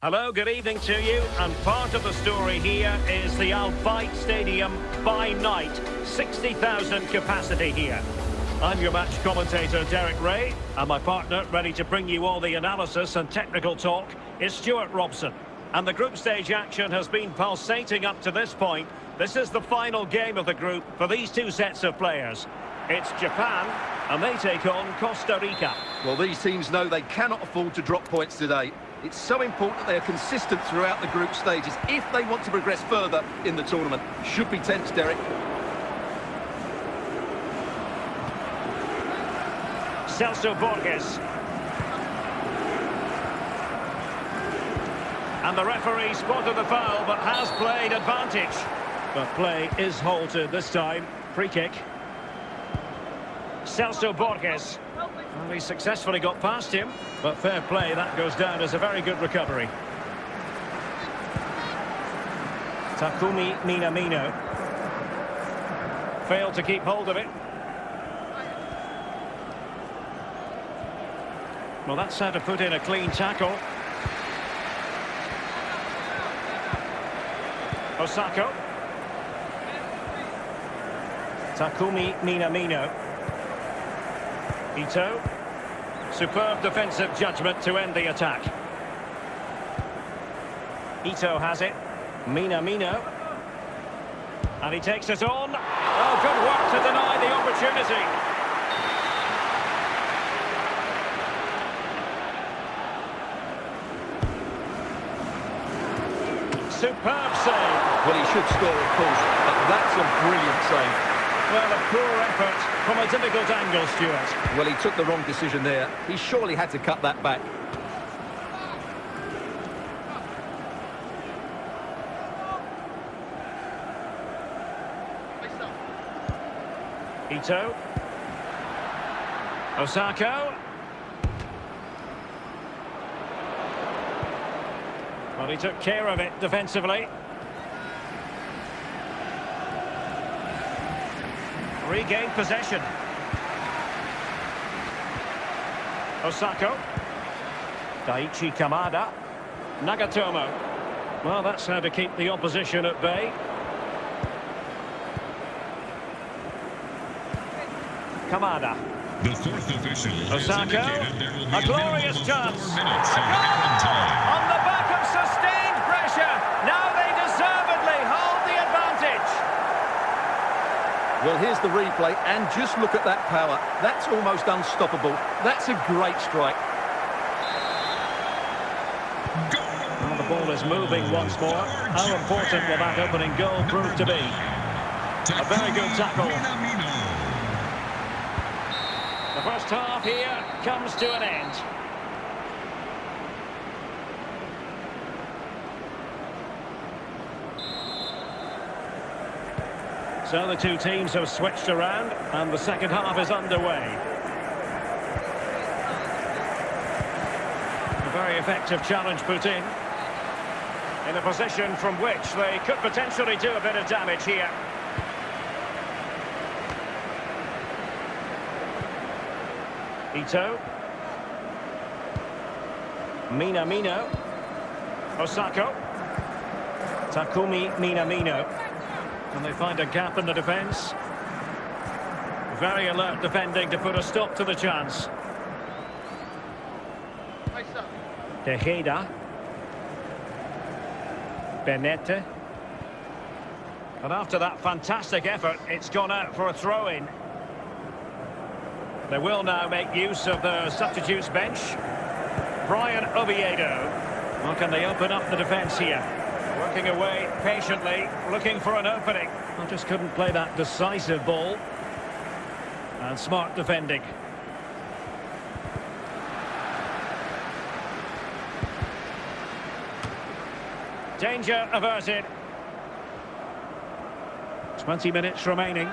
Hello, good evening to you. And part of the story here is the Al Bayt Stadium by night. 60,000 capacity here. I'm your match commentator, Derek Rae, and my partner, ready to bring you all the analysis and technical talk, is Stewart Robson. And the group stage action has been pulsating up to this point. This is the final game of the group for these two sets of players. It's Japan, and they take on Costa Rica. Well, these teams know they cannot afford to drop points today. It's so important that they are consistent throughout the group stages if they want to progress further in the tournament. Should be tense, Derek. Celso Borges. And the referee spotted the foul, but has played advantage. But play is halted this time. Free kick. Celso Borges. Well, he successfully got past him, but fair play, that goes down as a very good recovery. Takumi Minamino. Failed to keep hold of it. Well, that's how to put in a clean tackle. Osako. Takumi Minamino. Ito. Superb defensive judgment to end the attack. Ito has it. Minamino. And he takes it on. Oh, good work to deny the opportunity. Superb save. Well, he should score, of course, but that's a brilliant save. Well, a poor effort from a difficult angle, Stewart. Well, he took the wrong decision there. He surely had to cut that back. Ito. Osako. Well, he took care of it defensively. Regained possession. Osako. Daichi Kamada. Nagatomo. Well, that's how to keep the opposition at bay. Kamada. The fourth official Osako. A glorious chance. A goal! On the back of sustained pressure. Now they deservedly hold the advantage. Well, here's the replay, and just look at that power. That's almost unstoppable. That's a great strike. Well, the ball is moving once more. How important will that opening goal prove to be? A very good tackle. The first half here comes to an end. So the two teams have switched around and the second half is underway. A very effective challenge put in. In a position from which they could potentially do a bit of damage here. Ito. Minamino. Osako. Takumi Minamino. And they find a gap in the defence. Very alert defending to put a stop to the chance. Tejeda. Bennette. And after that fantastic effort, it's gone out for a throw-in. They will now make use of the substitutes bench. Brian Oviedo. Well, can they open up the defence here? Working away patiently, looking for an opening. I just couldn't play that decisive ball. And smart defending. Danger averted. 20 minutes remaining.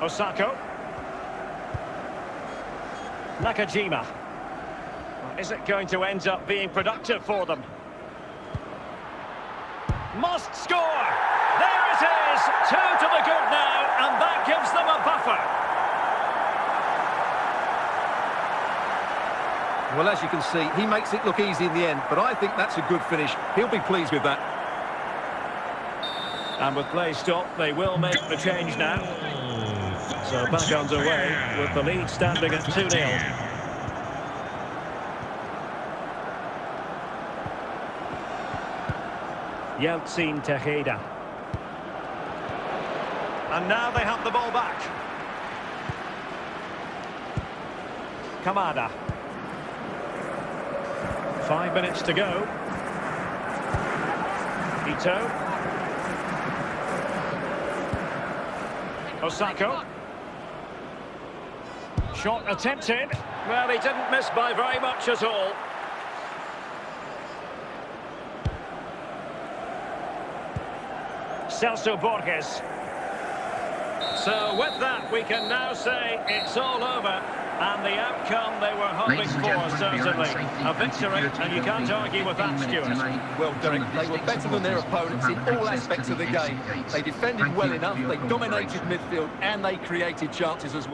Osako. Nakajima. Is it going to end up being productive for them? Must score! There it is! Two to the good now, and that gives them a buffer. Well, as you can see, he makes it look easy in the end, but I think that's a good finish. He'll be pleased with that. And with play stopped, they will make the change now. So back underway with the lead standing at 2-0. Yeltsin Tejeda. And now they have the ball back. Kamada. Five minutes to go. Ito. Osako. Shot attempted. Well, he didn't miss by very much at all. Celso Borges. So with that, we can now say it's all over. And the outcome they were hoping for, certainly. A victory, and you can't argue with that, Stewart. Well, Derek, they were better than their opponents in all aspects of the game. They defended well enough, they dominated midfield, and they created chances as well.